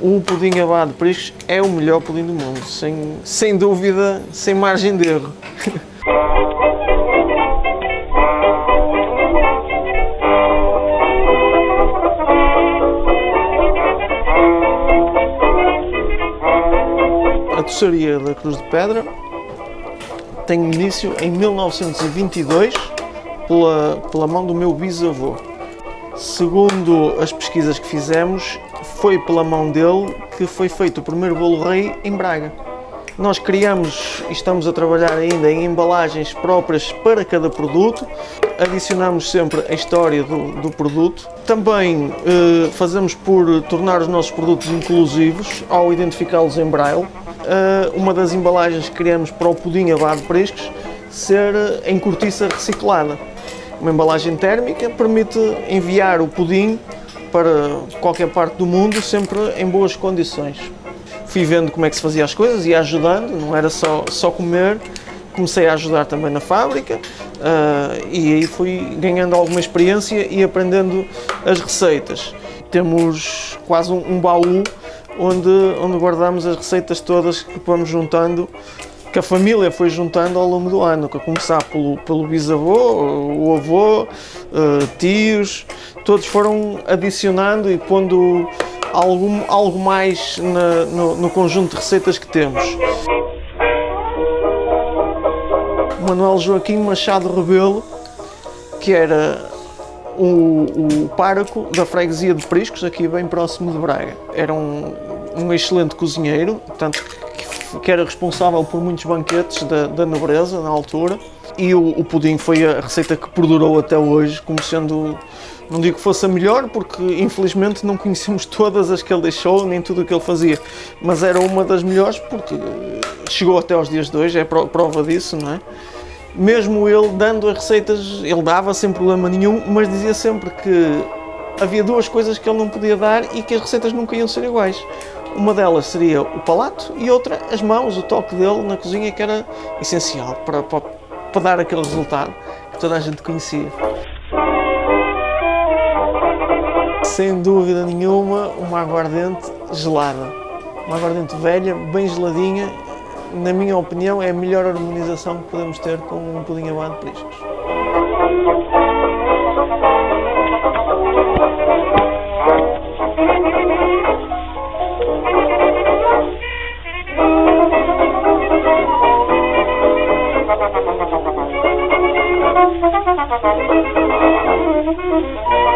o pudim abado de priscos é o melhor pudim do mundo, sem, sem dúvida, sem margem de erro. A doçaria da Cruz de Pedra tem início em 1922 pela, pela mão do meu bisavô. Segundo as pesquisas que fizemos, foi pela mão dele que foi feito o primeiro bolo rei em Braga. Nós criamos e estamos a trabalhar ainda em embalagens próprias para cada produto, adicionamos sempre a história do, do produto. Também eh, fazemos por tornar os nossos produtos inclusivos ao identificá-los em braille. Eh, uma das embalagens que criamos para o pudim abado prescos ser em cortiça reciclada. Uma embalagem térmica permite enviar o pudim para qualquer parte do mundo sempre em boas condições fui vendo como é que se fazia as coisas e ajudando, não era só, só comer, comecei a ajudar também na fábrica uh, e aí fui ganhando alguma experiência e aprendendo as receitas. Temos quase um, um baú onde, onde guardamos as receitas todas que vamos juntando que a família foi juntando ao longo do ano, a começar pelo, pelo bisavô, o avô, uh, tios, todos foram adicionando e pondo algo, algo mais na, no, no conjunto de receitas que temos. Manuel Joaquim Machado Rebelo, que era o, o pároco da freguesia de Priscos, aqui bem próximo de Braga. Era um, um excelente cozinheiro, portanto, que era responsável por muitos banquetes da, da nobreza na altura. E o, o pudim foi a receita que perdurou até hoje, como sendo não digo que fosse a melhor, porque infelizmente não conhecemos todas as que ele deixou, nem tudo o que ele fazia, mas era uma das melhores porque chegou até aos dias de hoje, é prova disso, não é? Mesmo ele dando as receitas, ele dava sem problema nenhum, mas dizia sempre que havia duas coisas que ele não podia dar e que as receitas nunca iam ser iguais. Uma delas seria o palato e outra as mãos, o toque dele na cozinha que era essencial para, para, para dar aquele resultado que toda a gente conhecia. sem dúvida nenhuma, uma aguardente gelada. Uma aguardente velha, bem geladinha, na minha opinião, é a melhor harmonização que podemos ter com um pudim abado de priscos. Thank you.